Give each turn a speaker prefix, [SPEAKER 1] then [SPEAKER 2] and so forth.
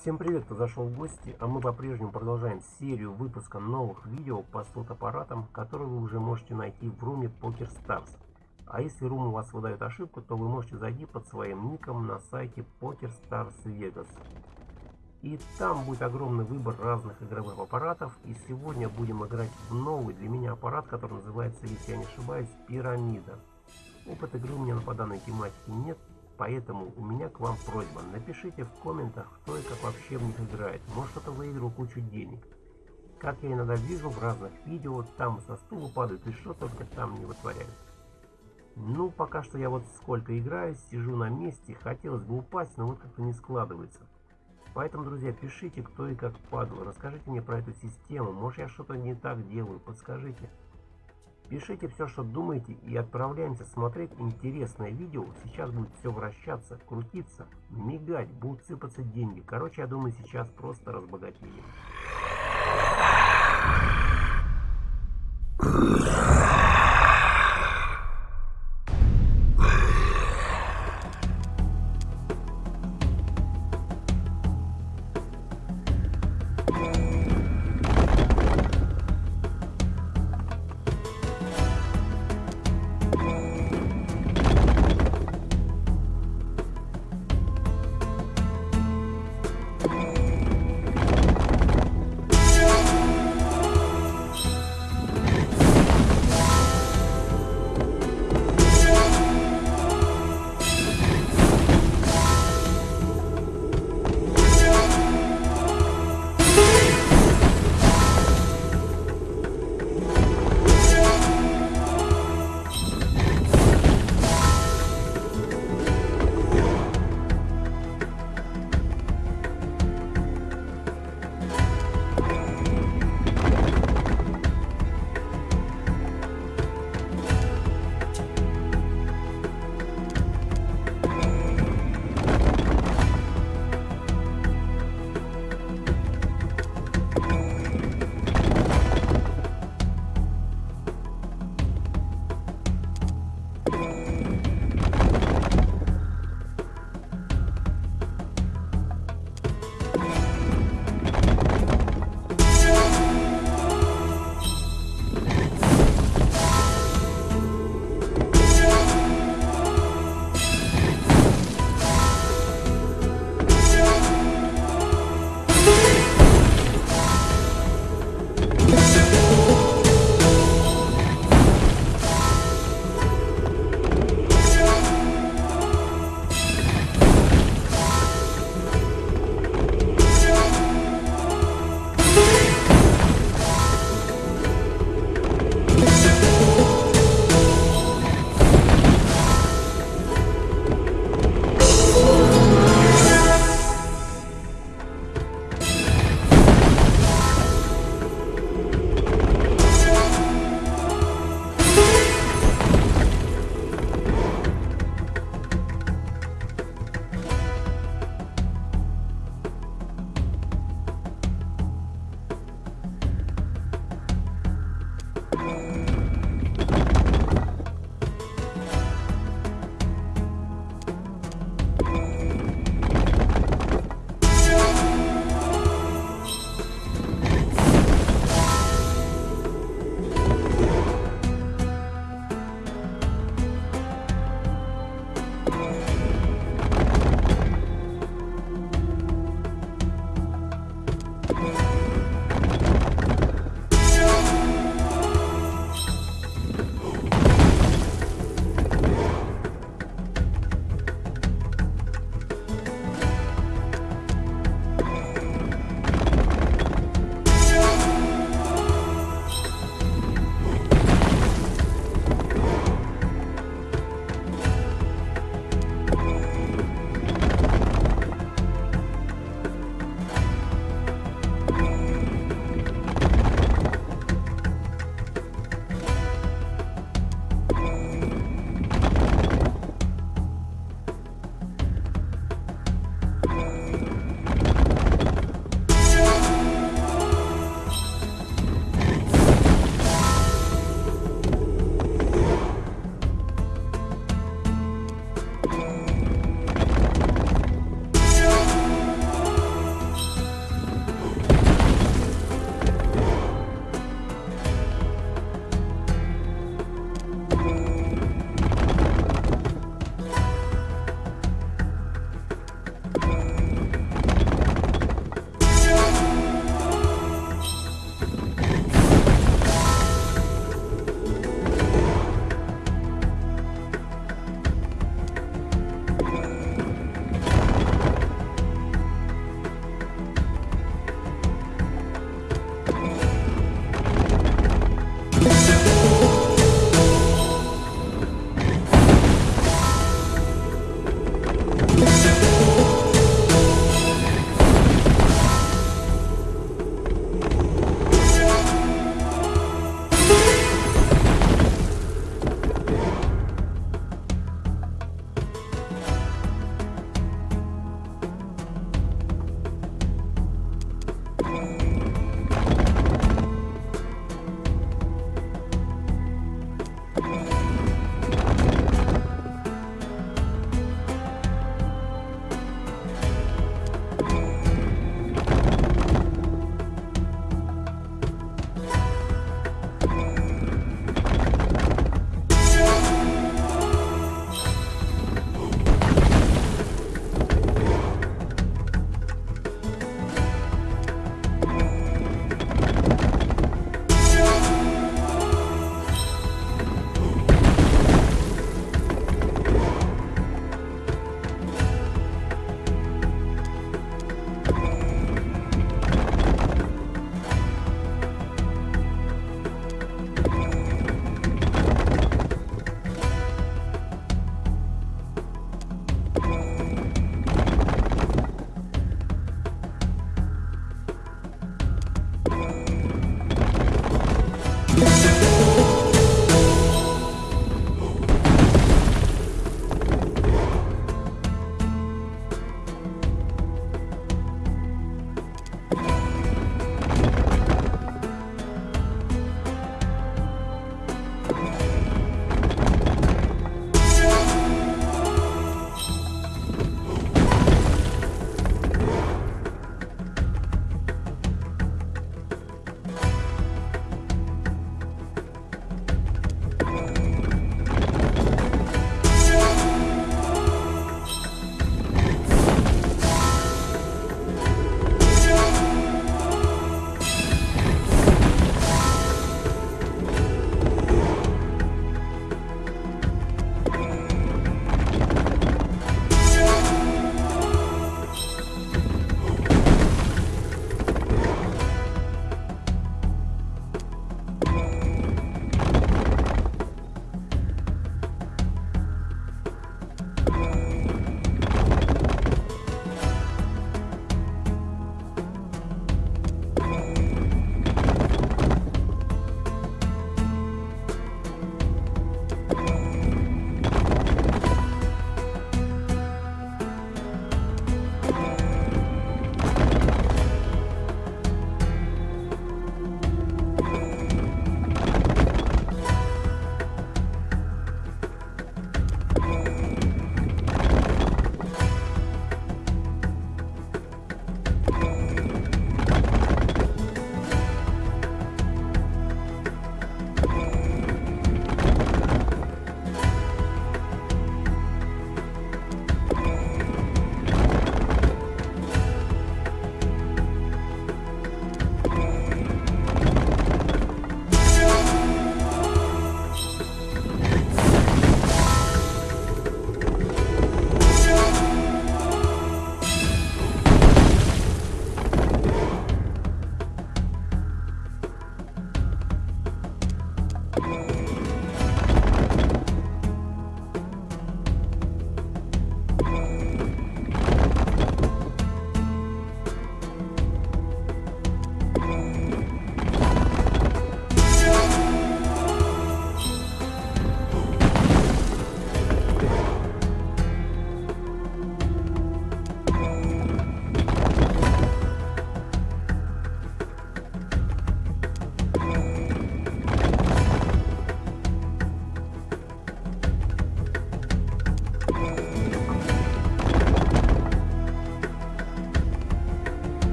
[SPEAKER 1] Всем привет, кто зашел в гости, а мы по-прежнему продолжаем серию выпуска новых видео по слот-аппаратам, которые вы уже можете найти в руме PokerStars. А если рум у вас выдает ошибку, то вы можете зайти под своим ником на сайте PokerStars Vegas. И там будет огромный выбор разных игровых аппаратов. И сегодня будем играть в новый для меня аппарат, который называется, если я не ошибаюсь, Пирамида. Опыт игры у меня по данной тематике нет, Поэтому у меня к вам просьба, напишите в комментах, кто и как вообще в них играет. Может кто-то выиграл кучу денег. Как я иногда вижу в разных видео, там со стула падают и что только там не вытворяют. Ну, пока что я вот сколько играю, сижу на месте, хотелось бы упасть, но вот как-то не складывается. Поэтому, друзья, пишите, кто и как падал, расскажите мне про эту систему, может я что-то не так делаю, подскажите. Пишите все, что думаете и отправляемся смотреть интересное видео. Сейчас будет все вращаться, крутиться, мигать, будут сыпаться деньги. Короче, я думаю, сейчас просто разбогатеем.